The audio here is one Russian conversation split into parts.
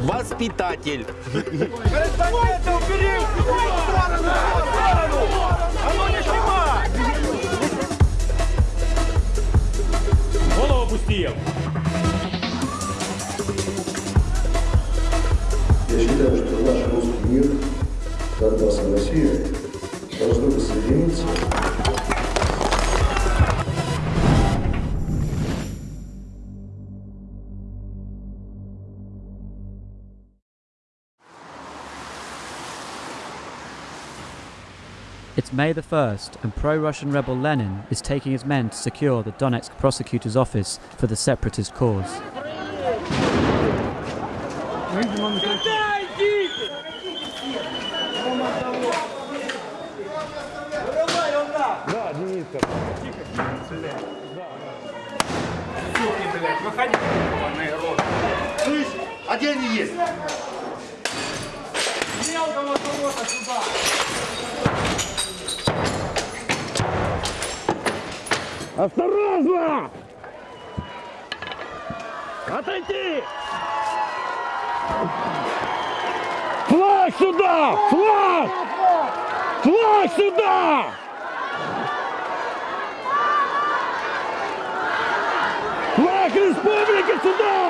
воспитатель. Корреспонденты, убери! В сторону! В сторону! А ну не снимай! Голову опустил! Я считаю, что наш русский мир, Донбасс и Россия должны воссоединиться. It's May the 1st, and pro Russian rebel Lenin is taking his men to secure the Donetsk prosecutor's office for the separatist cause. Слышь, а где они есть? Осторожно! Отойти! Флаг сюда! Флаг! Флаг сюда! Флаг республики сюда!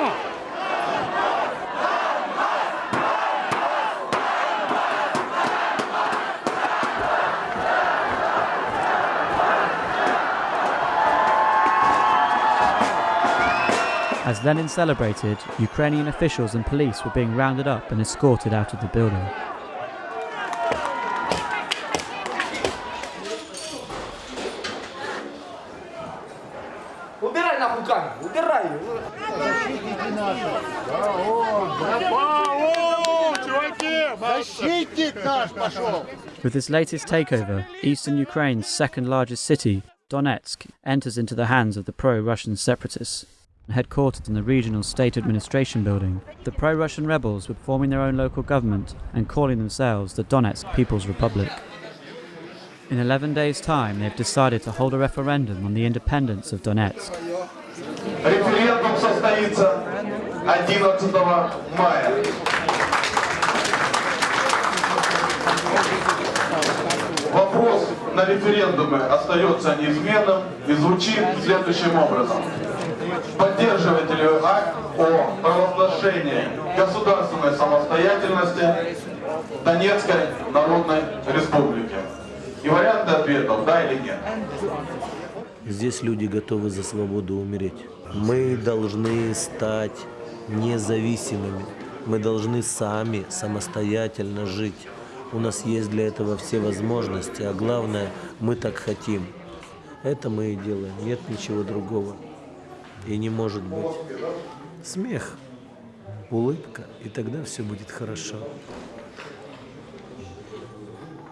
As Lenin celebrated, Ukrainian officials and police were being rounded up and escorted out of the building. With this latest takeover, eastern Ukraine's second largest city, Donetsk, enters into the hands of the pro Russian separatists Headquartered in the regional state administration building, the pro Russian rebels were forming their own local government and calling themselves the Donetsk People's Republic. In 11 days' time, they have decided to hold a referendum on the independence of Donetsk. Референдум состоится 11 мая. Вопрос на референдуме остается неизменным и звучит следующим образом. Вы акт о провозглашении государственной самостоятельности Донецкой Народной Республики? И варианты ответов «да» или «нет». Здесь люди готовы за свободу умереть. Мы должны стать независимыми. Мы должны сами самостоятельно жить. У нас есть для этого все возможности, а главное, мы так хотим. Это мы и делаем, нет ничего другого. И не может быть. Смех, улыбка, и тогда все будет хорошо.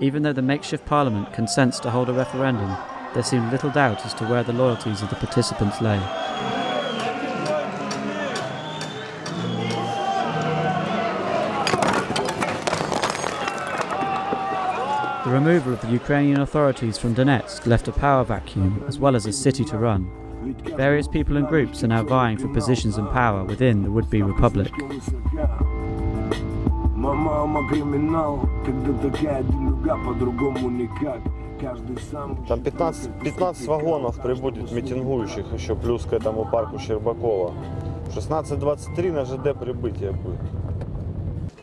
Even though the makeshift parliament consents to hold a referendum, there seems little doubt as to where the loyalties of the participants lay. The removal of the Ukrainian authorities from Donetsk left a power vacuum as well as a city to run. Various people and groups are now vying for positions and power within the would be republic. Мама криминал, когда такая делюга, по-другому никак. Каждый сам... Там 15, 15 вагонов прибудет митингующих еще, плюс к этому парку Щербакова. В 16.23 на ЖД прибытие будет.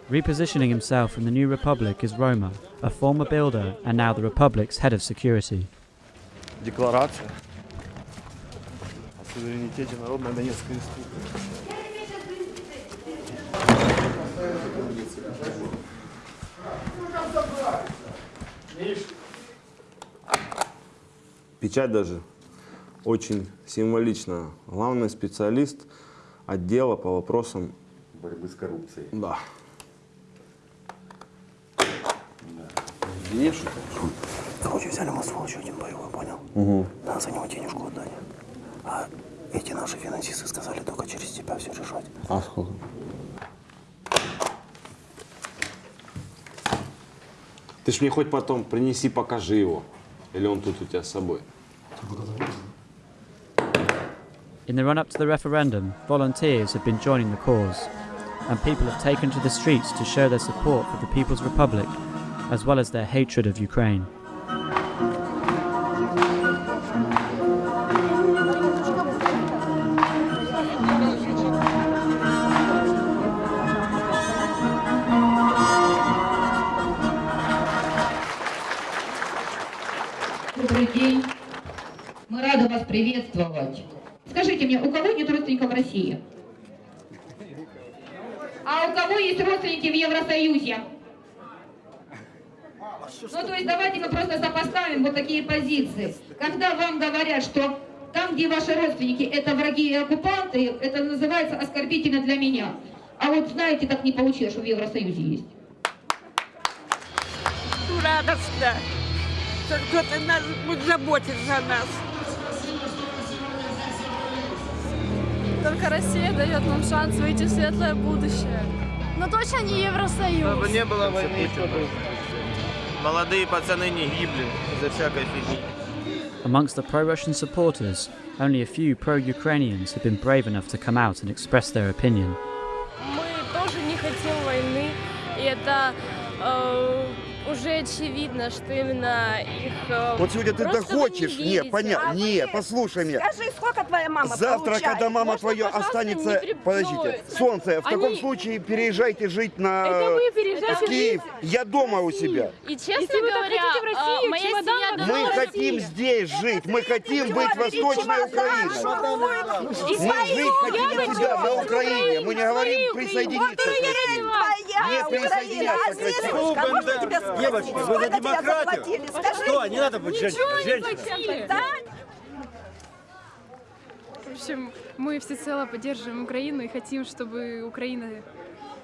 Repositioning himself in the new republic is Roma, a former builder and now the republic's head of security. Декларация о Суверенитете Народной Донецкой Республики. Печать даже очень символична. Главный специалист отдела по вопросам борьбы с коррупцией. Да. Денежку? Короче, взяли мы сволочь один боевой, понял? Угу. Надо за него эти наши финансисты сказали только через тебя все решать. А сколько? Ты ж мне хоть потом принеси, покажи его. Или он тут у тебя с собой? In the run up to the referendum, volunteers have been joining the cause. and people have taken to the streets to show their support for the People's Republic, as well as their hatred of Ukraine. Добрый день. Мы рады вас приветствовать. Скажите мне, у кого нет родственников в России? А у кого есть родственники в Евросоюзе? Ну, то есть давайте мы просто сопоставим вот такие позиции. Когда вам говорят, что там, где ваши родственники, это враги и оккупанты, это называется оскорбительно для меня. А вот знаете, так не получилось, что в Евросоюзе есть. радостно, что кто-то нас будет заботиться о нас. Только Россия дает нам шанс выйти в светлое будущее. Но точно не Евросоюз. Чтобы не было войны, чтобы молодые пацаны не гибли из-за всякой фигни. Amongst the pro Russian supporters, only a few pro Ukrainians have been brave enough to come out and express their opinion. Мы тоже не хотим войны, и это э, уже очевидно, что именно их э, Вот сегодня ты просто вы хочешь, не не, понятно, не, послушай меня. Скажи, сколько твоя мама Завтра, получает? когда мама Можно, твоя останется, подождите, солнце, в таком Они- случае переезжайте жить на Это вы переезжайте в Киев. жить Я дома у себя. И честно Если вы так говоря, хотите в Россию, э, моя семья Мы хотим здесь жить, мы хотим быть Восточной Украиной. Мы жить хотим у себя на Украине. Мы не говорим присоединиться к России. Не присоединяться к России. Девочки, вы за демократию? Что, не надо быть Ничего женщиной? В общем, мы всецело поддерживаем Украину и хотим, чтобы Украина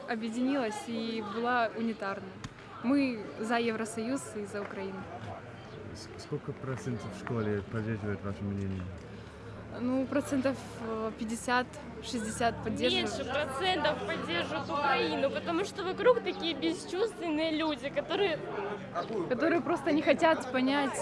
объединилась и была унитарной. Мы за Евросоюз и за Украину. Сколько процентов в школе поддерживает ваше мнение? Ну, процентов э, 50-60 поддерживают. Меньше процентов поддерживают Украину, потому что вокруг такие бесчувственные люди, которые... Которые просто не хотят понять.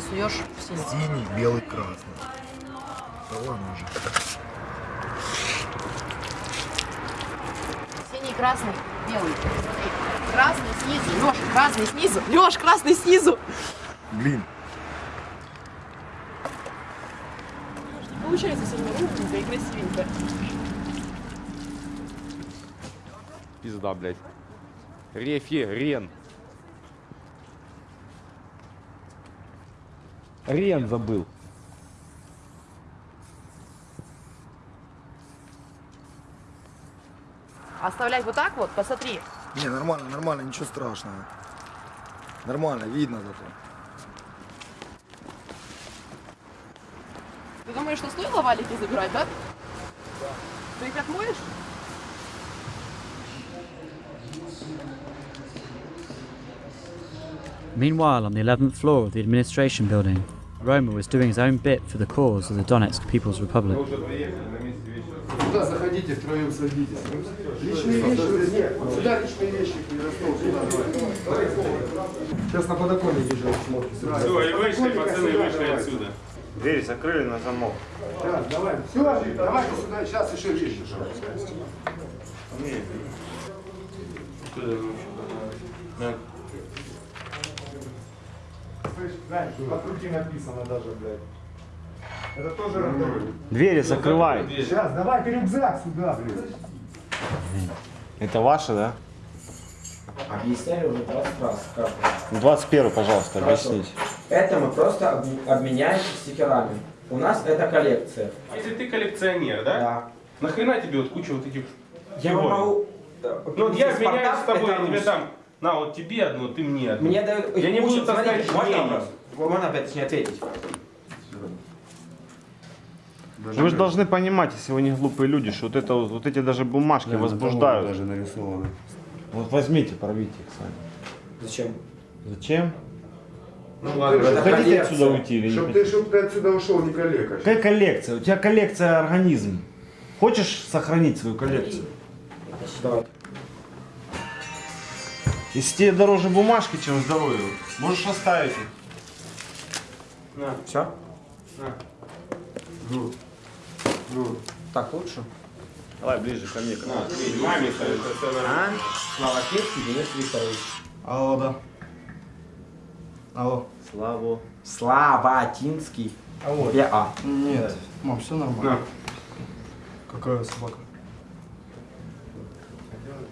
Ты суешь в синий? Синий, белый, красный. Да ладно уже. Синий, красный, белый. Красный снизу, Леш, красный снизу. Леш, красный снизу. Блин. Получается сегодня ровненько и красивенько. Пизда, блядь. Референ. Рен забыл. Оставлять вот так вот, посмотри. Не, нормально, нормально, ничего страшного. Нормально, видно зато. Ты думаешь, что стоило валики забирать, да? Ты их отмоешь? Meanwhile, on the 11th floor of the administration building, Roma was doing his own bit for the cause of the Donetsk People's Republic. Сюда заходите, втроем садитесь. Личные вещи, нет, вот сюда личные вещи Сейчас на подоконнике же смотрим. Все, и вышли, пацаны, вышли давай. отсюда. Двери закрыли на замок. Да, давай, все, давайте сюда, сейчас еще вещи. Не. Что это вообще такое? Слышь, Зай, от руки написано даже, блядь. Это тоже рандеву. Двери закрывай. Сейчас, давайте рюкзак сюда, блядь. Это ваше, да? Объясняли уже 20 раз, как. 21 пожалуйста, Хорошо. объясните. Это мы просто об- обменяемся стикерами. У нас это коллекция. А если ты коллекционер, да? Да. Нахрена тебе вот куча вот этих Я вам могу... Ну вот я Спартак меняюсь с тобой, я тебе дам. На, вот тебе одну, ты мне одну. Мне дают... Я не буду таскать Можно мнение. вопрос? Можно опять точнее ответить? Вы же должны понимать, если вы не глупые люди, что вот, это, вот, эти даже бумажки возбуждают. Даже нарисованы. Вот возьмите, порвите их сами. Зачем? Зачем? Ну ладно, это хотите коллекция. отсюда уйти или не Чтоб хотите? ты, чтоб ты отсюда ушел, не коллега. Какая коллекция? У тебя коллекция организм. Хочешь сохранить свою коллекцию? Давай. Если тебе дороже бумажки, чем здоровье, можешь оставить их. На. Все? На. Ну. Ну. Так лучше? Давай ближе ко мне. На, видишь, маме А? Слава Кирский, Денис Викторович. Алло, да. Алло. Слава. Славатинский. Алло. Я А. Нет, мам, все нормально. Какая собака?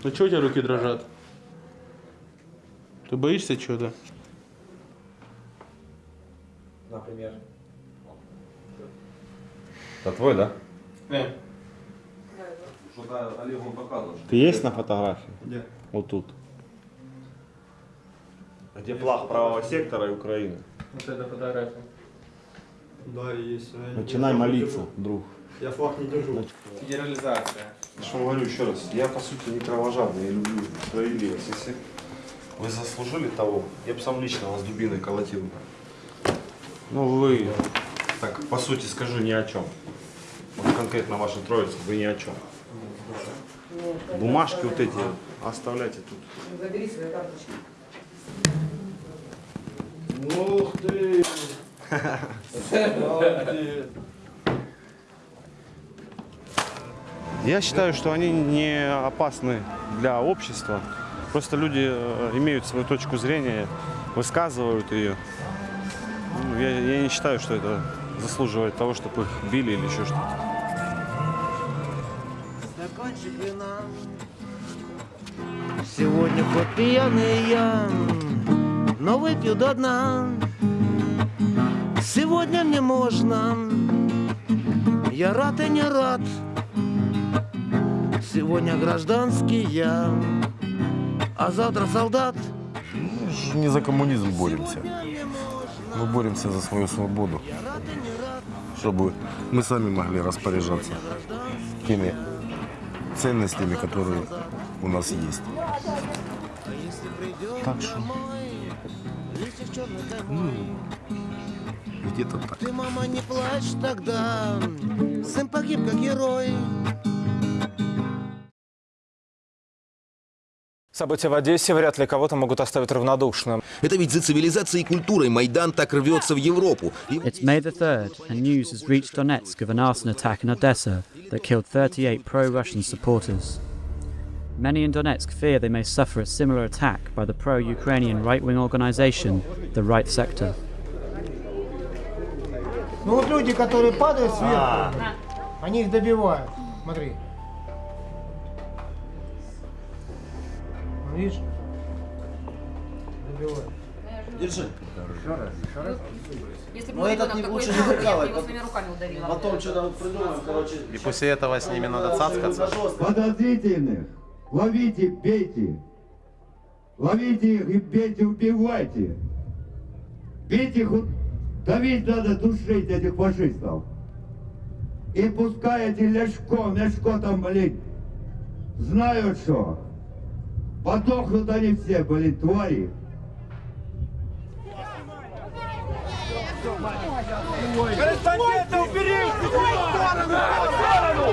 Ну что у тебя руки дрожат? Ты боишься чего-то? Например. Это твой, да? Не. Что-то Олегу показываешь. Ты есть на фотографии? Где? Вот тут. Где флаг правого сектора и Украины? Вот это фотография. Да, есть. Начинай я молиться, держу. друг. Я флаг не держу. Федерализация. Я что говорю еще раз, я по сути не кровожадный, я люблю справедливость. Если вы заслужили того, я бы сам лично вас дубиной колотил. Ну вы, так по сути скажу ни о чем. Вот конкретно ваша троица, вы ни о чем. Бумажки вот эти оставляйте тут. Забери свои карточки. Ух ты! Я считаю, что они не опасны для общества. Просто люди э, имеют свою точку зрения, высказывают ее. Ну, Я, я не считаю, что это заслуживает того, чтобы их били или еще что-то. Сегодня хоть пьяный я, но выпью до дна. Сегодня мне можно, я рад и не рад. Сегодня гражданский я, а завтра солдат. Мы же не за коммунизм боремся. Мы боремся за свою свободу. Чтобы мы сами могли распоряжаться теми ценностями, которые у нас есть. Так что, ну, где-то так. Ты, мама, не плачь тогда, сын погиб как герой. События в Одессе вряд ли кого-то могут оставить равнодушным. Это ведь за цивилизацией и культурой Майдан так рвется в Европу. И It's May the 3rd, and news has reached Donetsk of an arson attack in Odessa that killed 38 pro Russian supporters. Many in Donetsk fear they may suffer a similar attack by the pro Ukrainian right wing organization, the Right Sector. Ну вот люди, которые падают сверху, они их добивают. Смотри. Видишь? Добивают. Держи. Еще раз, еще раз. Если Ну этот не, лучше не выкалывай. его своими руками удавила. Потом что-то придумаем, короче. И после этого с ними надо цацкаться. Подозрительных ловите, бейте. Ловите их и бейте, убивайте. Бейте их, давить надо, душить этих фашистов. И пускай эти Ляшко, Мяшко там, блин, знают что. Подохнут они все, блин, твари. Корреспондента убери в сторону! В сторону!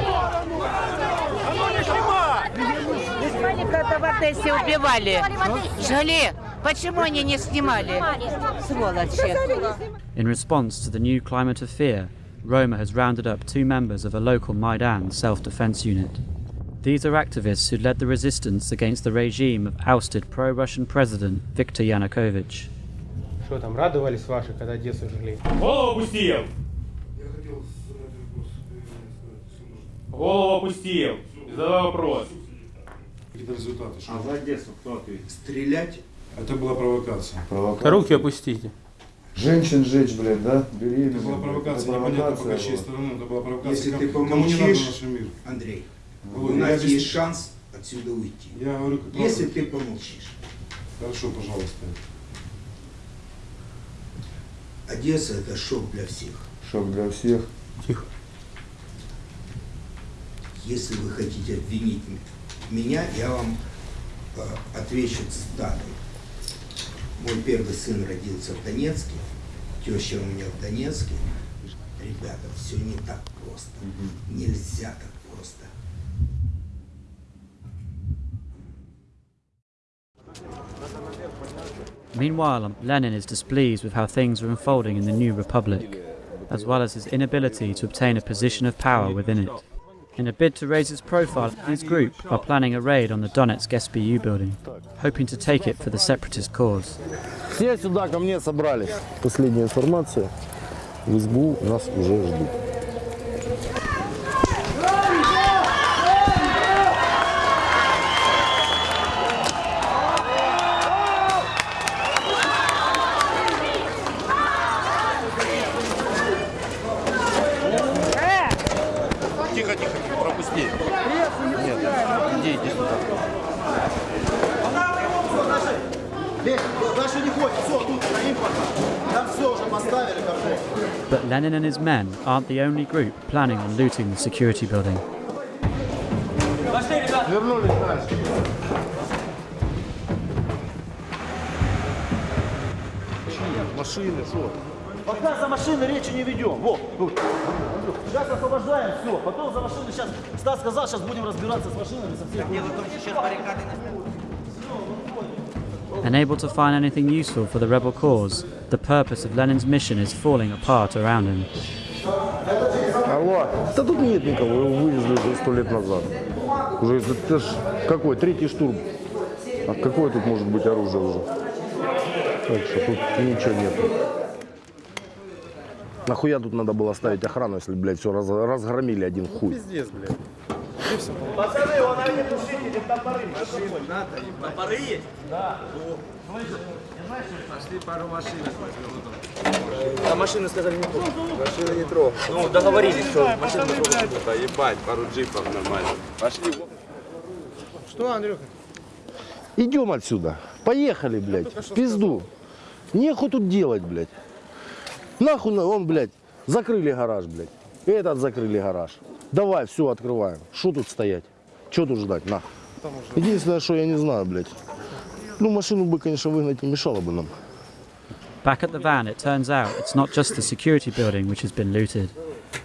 А ну не снимай! Не снимали, когда в Одессе убивали. Жали. Почему они не снимали? Сволочи. In response to the new climate of fear, Roma has rounded up two members of a local Maidan self defense unit. These are activists who led the resistance against the regime of ousted pro Russian President Viktor Yanukovych. Что там, радовались ваши, когда Одессу жгли? Голову опустил! Голову опустил! Задавай вопрос. Какие результаты? А за Одессу кто ответит? Стрелять? Это была провокация. Руки опустите. Женщин жечь, блядь, да? Беременных. Это была провокация, Это непонятно по провокация чьей была. стороны, это была провокация. Если Кому- ты Кому не надо помолчишь, наш мир? Андрей, У нас есть шанс отсюда уйти. Я говорю, как Если ты помолчишь. Хорошо, пожалуйста. Одесса это шок для всех. Шок для всех. Тихо. Если вы хотите обвинить меня, я вам э, отвечу цитатой. Мой первый сын родился в Донецке, теща у меня в Донецке. Ребята, все не так просто. Нельзя так Meanwhile, Lenin is displeased with how things are unfolding in the new republic, as well as his inability to obtain a position of power within it. In a bid to raise its profile, his group are planning a raid on the Donetsk SBU building, hoping to take it for the separatist cause. Все сюда ко мне собрались. Последняя информация. В СБУ нас уже ждут. Lenin and his men aren't the only group planning on looting the security building. Машины, что? Пока за машины речи не ведем. Вот, тут. Андрюх, Сейчас освобождаем, все. Потом за машины сейчас, Стас сказал, сейчас будем разбираться с машинами со всех. Дело в том, что сейчас баррикады Unable to find anything useful for the rebel cause, the purpose of Lenin's mission is falling apart around him. Алло. Да тут нет никого, его вывезли уже сто лет назад. Уже это ж какой, третий штурм. А какое тут может быть оружие уже? Так что тут ничего нет. Нахуя тут надо было ставить охрану, если, блядь, все раз, разгромили один хуй? Пиздец, блядь. Пацаны, вон они тушители, топоры. Топоры есть? Да. Пошли пару машин возьмем. А машины сказали не трогать. Машины не трогай. Ну, договорились, что машины не трогать. Да ебать, пару джипов нормально. Пошли. Что, Андрюха? Идем отсюда. Поехали, блядь. В пизду. Нехуй тут делать, блядь. Нахуй на- он, блядь, закрыли гараж, блядь. Этот закрыли гараж. Давай, все, открываем. Что тут стоять? Что тут ждать, нахуй? Единственное, что я не знаю, блядь. Ну, машину бы, конечно, выгнать не мешало бы нам. Back at the van, it turns out it's not just the security building which has been looted.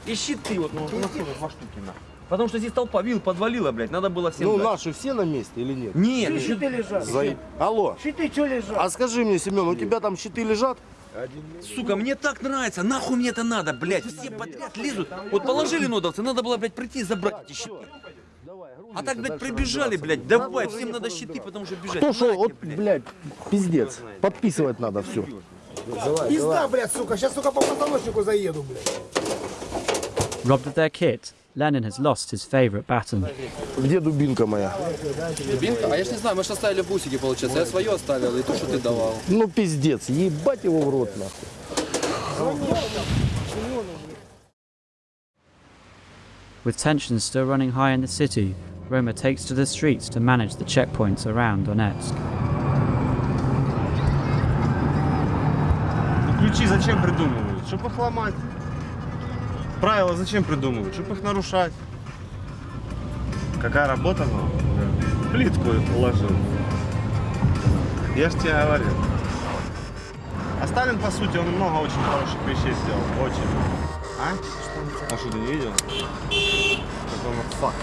И щиты вот, ну, у нас тоже два штуки на. Потому что здесь толпа вил подвалила, блядь, надо было всем Ну, дать. наши все на месте или нет? Нет, Щиты лежат. Заеб- Алло. Щиты что лежат? А скажи мне, Семен, у тебя там щиты лежат? Сука, мне так нравится, нахуй мне это надо, блядь, все подряд лезут. Вот положили нодовцы, надо было, блядь, прийти и забрать эти щиты. А так, блядь, прибежали, блядь, давай, всем надо щиты, потому что бежать. Кто что, вот, блядь, пиздец. Подписывать надо все. Пизда, блядь, сука. Сейчас, сука, по позвоночнику заеду, блядь. Robbed their kit, Lenin has lost his favourite baton. Где дубинка моя? Дубинка? А я ж не знаю, мы же оставили в бусике, получается. Я свое оставил, и то, что ты давал. Ну, пиздец, ебать его в рот, нахуй. With tensions still running high in the city, Roma takes to the streets to manage the checkpoints around Donetsk. Ну, ключи зачем придумывают? Чтобы их ломать. Правила зачем придумывают? Чтобы их нарушать. Какая работа нам? Плитку уложил. Я ж тебе говорил. А Сталин, по сути, он много очень хороших вещей сделал. Очень. А? А что, ты не видел? Какой он факт.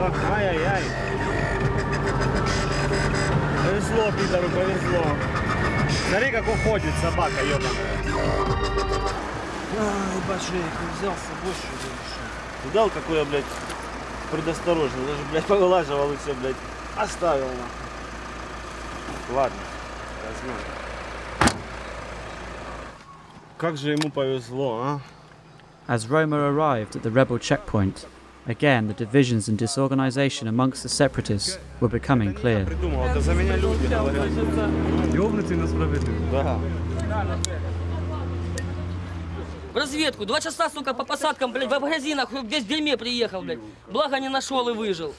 Да? Ай-яй-яй. Повезло, Питеру, повезло. Смотри, как уходит собака, ебаная. Ай, башек, взял с собой, что? Видал, какой я, блядь, предосторожный. Даже, блядь, повылаживал и все, блядь, оставил, нахуй. Ладно, возьмем. Как же ему повезло, а? As Roma arrived at the rebel checkpoint, Again, the divisions and disorganization amongst the separatists were becoming clear. Да. В разведку. Два часа, сука, по посадкам, блядь, в магазинах, весь в дерьме приехал, блядь. Благо не нашел и выжил.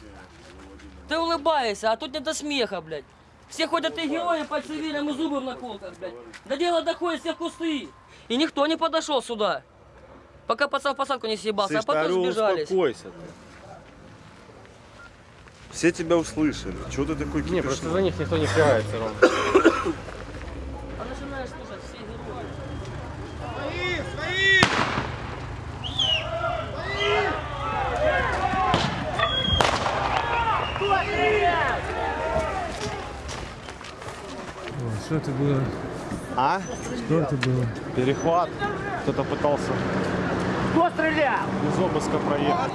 Ты улыбаешься, а тут не до смеха, блядь. Все ходят и герои по цивилям и зубы в наколках, блядь. До дела доходит все в кусты. И никто не подошел сюда. Пока пацан в посадку не съебался, а Слышь, потом Тарю, сбежались. успокойся ты. Все тебя услышали. Чего ты такой Не, кипишь? просто за них никто не впирается, Ром. А начинаешь слушать все герои. Что это было? А? Что это было? Перехват. Кто-то пытался Кто стрелял? без обыска проехать.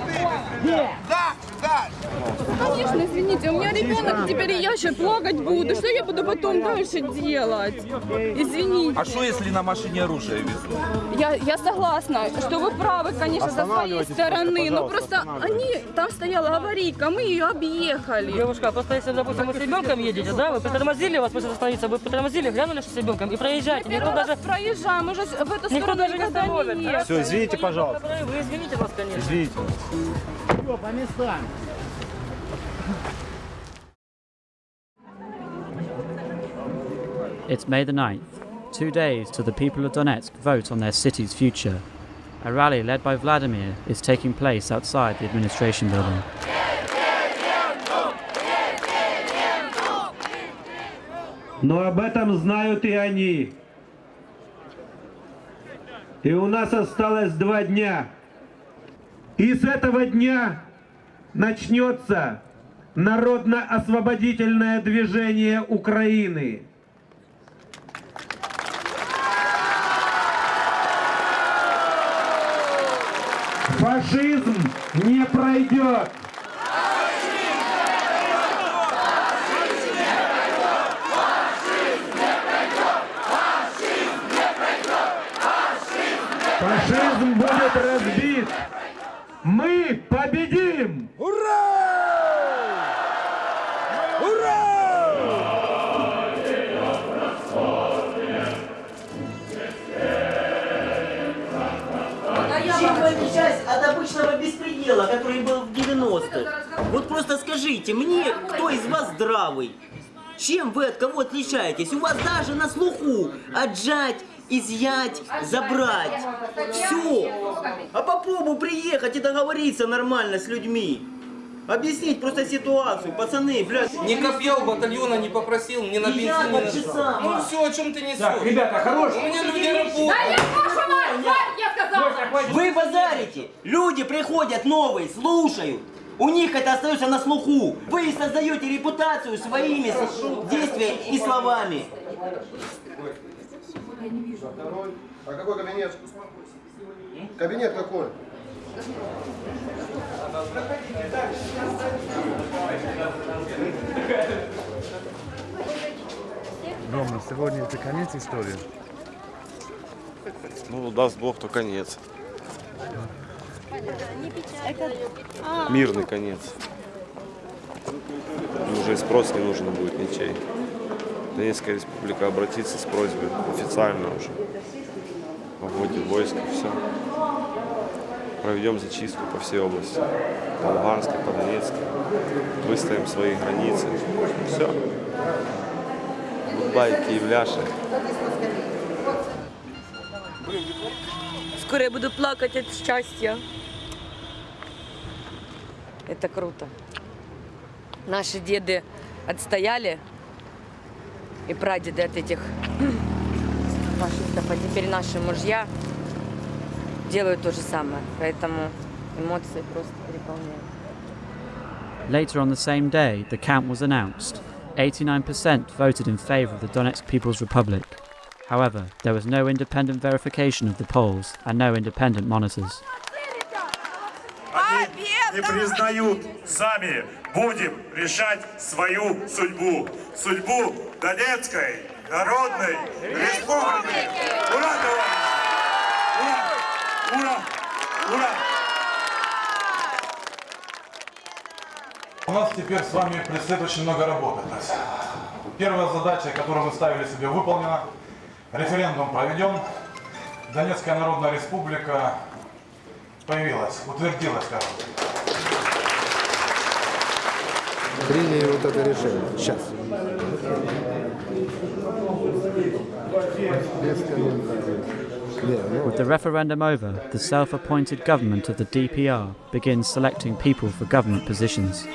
Конечно, извините, у меня ребенок, теперь я еще плакать буду. Что я буду потом дальше делать? Извините. А что, если на машине оружие везут? Я, я согласна, что вы правы, конечно, со своей стороны. просто, Но просто они, там стояла аварийка, мы ее объехали. Девушка, просто если, допустим, вы с ребенком едете, да, вы притормозили, вас может остановиться, вы притормозили, глянули, что с ребенком, и проезжаете. Никто Первый даже, проезжаем, уже в эту никто сторону даже не да? ехали. Все, извините, пожалуйста. Вы извините нас, конечно. Извините. Все, по местам. It's May the 9th, two days till the people of Donetsk vote on their city's future. A rally led by Vladimir is taking place outside the administration building. Но об этом знают и они. И у нас осталось два дня. И с этого дня начнется народно-освободительное движение Украины. Фашизм не пройдет. Фашизм будет разбит. Мы победим! Чем вы отличаетесь от обычного беспредела, который был в 90-х? Вот просто скажите мне, кто из вас здравый? Чем вы от кого отличаетесь? У вас даже на слуху отжать, изъять, забрать. Все. А попробуй приехать и договориться нормально с людьми. Объяснить просто ситуацию, пацаны, блядь. Ни копья у батальона не попросил, ни на бензин, ни на так же что. само. Ну все, о чем ты несешь? Так, ребята, хорош. У меня люди работают. Да я я сказала! Вы базарите! Люди приходят новые, слушают. У них это остается на слуху. Вы создаете репутацию своими действиями и словами. А какой кабинет? Кабинет какой? Рома, сегодня это конец истории? Ну, даст Бог, то конец. Мирный конец. И уже и спрос не нужен будет ничей. Донецкая республика обратится с просьбой официально уже о вводе войск и все. Проведем зачистку по всей области. По Луганской, по Донецкой. Выставим свои границы. Все. Goodbye, киевляши. Скоро я буду плакать от счастья. Это круто. Наши деды отстояли и прадеды от этих фашистов, а теперь наши мужья делают то же самое. Поэтому эмоции просто переполняют. Later on the same day, the count was announced. 89% voted in favour of the Donetsk People's Republic. However, there was no independent verification of the polls and no independent monitors. Не признают сами. Будем решать свою судьбу. Судьбу Донецкой Народной Республики. Ура, товарищи! Ура! Ура! Ура! У нас теперь с вами предстоит очень много работы. Первая задача, которую мы ставили себе, выполнена. Референдум проведен. Донецкая Народная Республика появилась, утвердилась, скажем. Приняли вот это решение. Сейчас. Без комментариев. Не, ну, With the referendum over, the self appointed government of the DPR begins selecting people for government positions,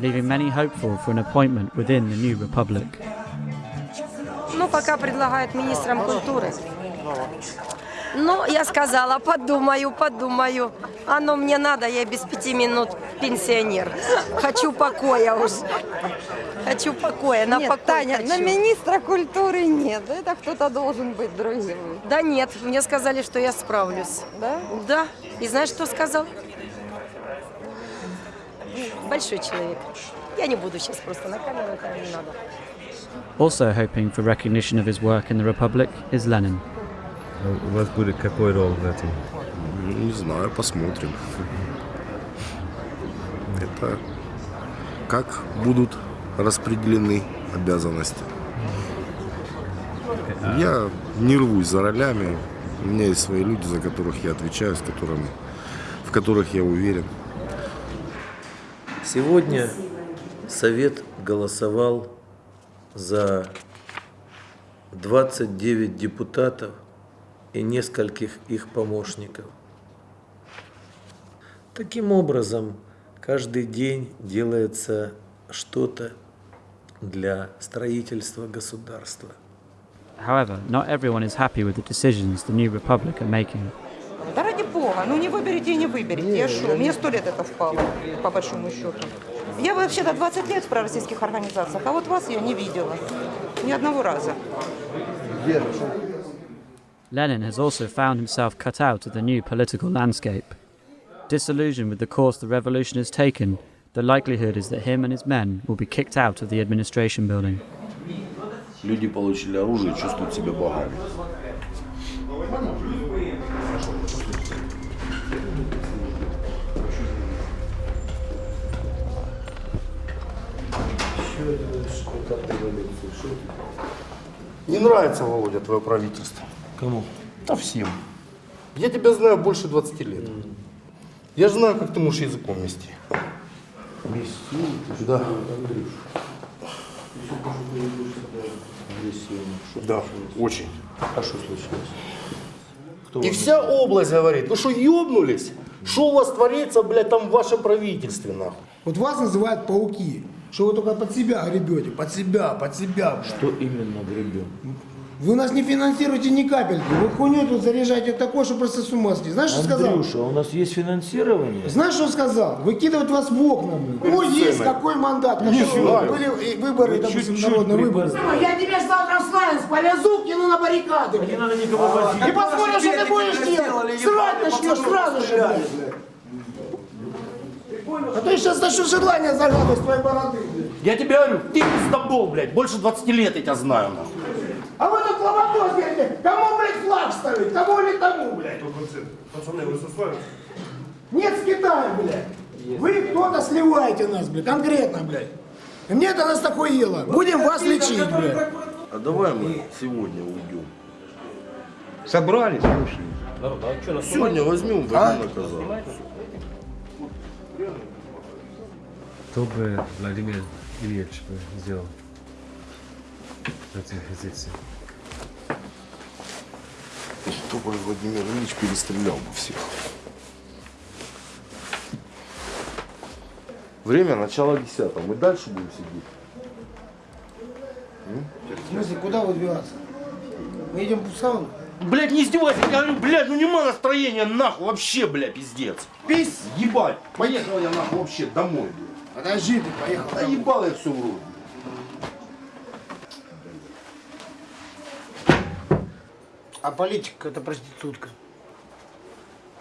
leaving many hopeful for an appointment within the new republic. Ну, пока предлагают министром культуры. Ну, я сказала, подумаю, подумаю. Оно мне надо, я без пяти минут пенсионер. Хочу покоя уж. Хочу покоя, на Нет, покой Таня, хочу. на министра культуры нет. Это кто-то должен быть другим. Да нет, мне сказали, что я справлюсь. Да? Да. И знаешь, что сказал? Большой человек. Я не буду сейчас просто на камеру, это не надо. Also hoping for recognition of his work in the republic is Lenin. У вас будет какой роль в этом? Не знаю, посмотрим. Это как будут распределены обязанности. Я не рвусь за ролями. У меня есть свои люди, за которых я отвечаю, с которыми, в которых я уверен. Сегодня Совет голосовал за 29 депутатов и нескольких их помощников. Таким образом, каждый день делается что-то для строительства государства. However, not everyone is happy with the decisions the new republic are making. Да ради бога, ну не выберете и не выберете. Я что, мне сто лет это впало, по большому счету. Я вообще-то 20 лет в пророссийских организациях, а вот вас я не видела. Ни одного раза. Lenin has also found himself cut out of the new political landscape. Disillusioned with the course the revolution has taken, the likelihood is that him and his men will be kicked out of the administration building. Люди получили оружие и чувствуют себя богами. Не нравится, Володя, твое правительство. Кому? Да всем. Я тебя знаю больше 20 лет. Я же знаю, как ты можешь языком мести. Да. Да, очень. А что случилось? И вся область говорит, вы что, ёбнулись? Что у вас творится, блядь, там в вашем правительстве, нахуй? Вот вас называют пауки, что вы только под себя гребете, под себя, под себя. блядь. Что именно гребем? Вы нас не финансируете ни капельки. Вы хуйню тут заряжаете такое, что просто с ума сойти. Знаешь, что сказал? Андрюша, у нас есть финансирование? Знаешь, что сказал? Выкидывать вас в окна. Ой, есть какой мандат. Знаю. Были выборы, Вы допустим, народные выборы. Я тебя завтра в Славянск повезу, кину на баррикады. Не надо никого возить. И посмотрим, что ты будешь делать. Срать начнешь сразу же, блядь. А то я сейчас начну желание загадывать с твоей бороды. блядь. Я тебе говорю, ты пиздобол, блядь, больше 20 лет я тебя знаю, нахуй. А вы тут ломако сделаете. Кому, блядь, флаг ставить? Кому или тому, блядь? Пацаны, вы со Славянска? Нет, с Китая, блядь. Вы кто-то сливаете нас, блядь, конкретно, блядь. И мне это настохуело. Будем вас лечить, блядь. А давай мы сегодня уйдем. Собрались, слушай. Сегодня возьмем, возьмем наказание. Что бы Владимир Ильич бы сделал этой позиции? Чтобы Владимир Ильич перестрелял бы всех. Время начало десятого. Мы дальше будем сидеть. В смысле, куда выдвигаться? Мы идем в сауну? Блять, не издевайся, я говорю, блядь, ну нема настроения нахуй, вообще, бля, пиздец. Пись, ебать. Поехал я нахуй вообще домой, блядь. Подожди, ты поехал. Да ебал я все в рот. А политика это проститутка.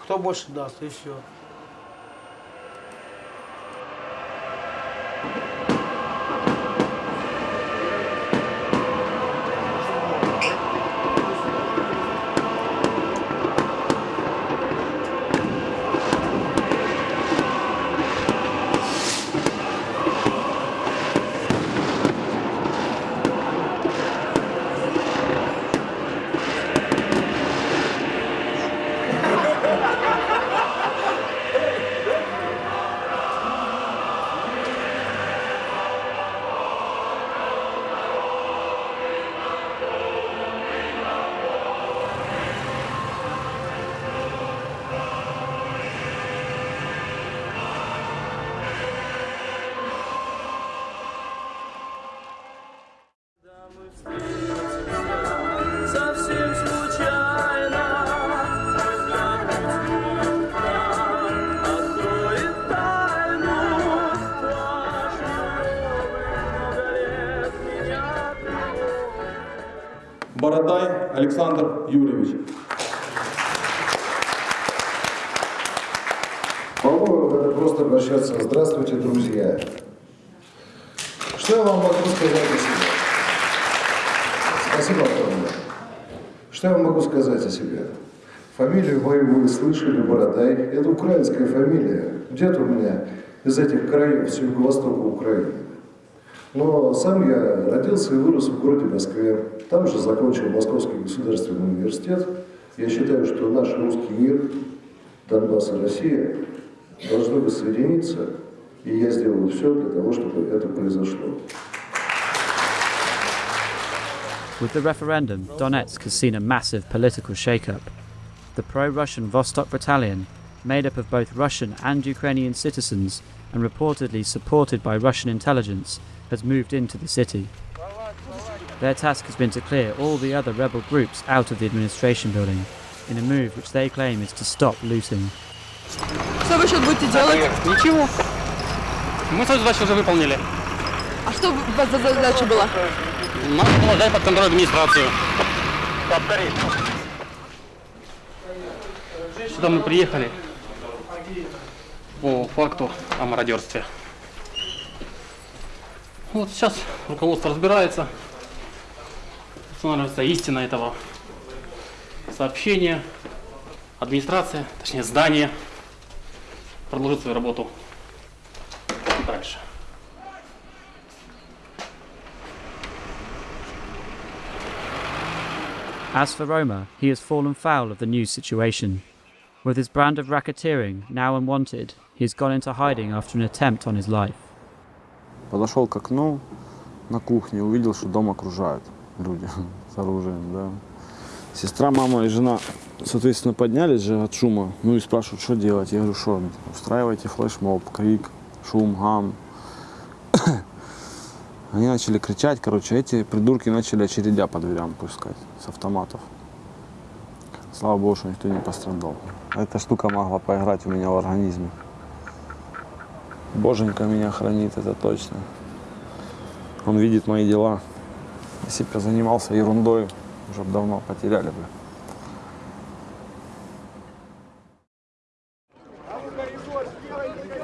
Кто больше даст, и все. Александр Юрьевич. Надо просто обращаться. Здравствуйте, друзья. Что я вам могу сказать о себе? Спасибо огромное. Что я вам могу сказать о себе? Фамилию мою вы слышали, Бородай. Это украинская фамилия. Дед у меня из этих краев, с юго-востока Украины. Но сам я родился и вырос в городе Москве. Там же закончил Московский государственный университет. Я считаю, что наш русский мир, Донбасс и Россия должны воссоединиться, и я сделаю все для того, чтобы это произошло. With the referendum, Donetsk has seen a massive political shake-up. The pro-Russian Vostok Battalion, made up of both Russian and Ukrainian citizens and reportedly supported by Russian intelligence, has moved into the city. Their task has been to clear all the other rebel groups out of the administration building, in a move which they claim is to stop looting. Что вы сейчас будете делать? Ничего. Мы свою задачу уже выполнили. А что у вас за задача была? Надо было взять под контроль администрацию. Повтори. Сюда мы приехали по факту о мародерстве. Вот сейчас руководство разбирается, устанавливается истина этого сообщения. Администрация, точнее здание, продолжит свою работу дальше. As for Roma, he has fallen foul of the new situation. With his brand of racketeering now unwanted, he has gone into hiding after an attempt on his life. Подошел к окну на кухне, увидел, что дом окружают люди с оружием, да. Сестра, мама и жена, соответственно, поднялись же от шума, ну и спрашивают, что делать. Я говорю, что устраивайте флешмоб, крик, шум, гам. Они начали кричать, короче, эти придурки начали очередя по дверям пускать с автоматов. Слава богу, что никто не пострадал. Эта штука могла поиграть у меня в организме. Боженька меня хранит, это точно. Он видит мои дела. Если бы я занимался ерундой, уже б давно потеряли бы.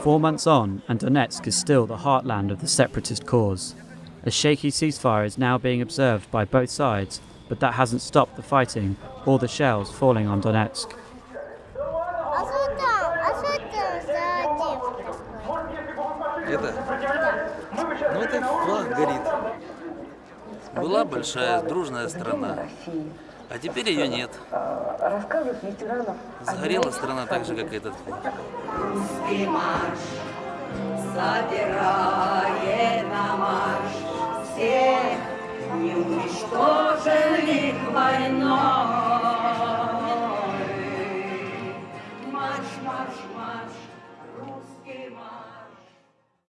Four months on, and Donetsk is still the heartland of the separatist cause. A shaky ceasefire is now being observed by both sides, but that hasn't stopped the fighting or the shells falling on Donetsk. Большая, дружная страна. А теперь ее нет. Сгорела страна так же, как и этот флаг. Русский марш собирает на марш всех неуничтоженных войной.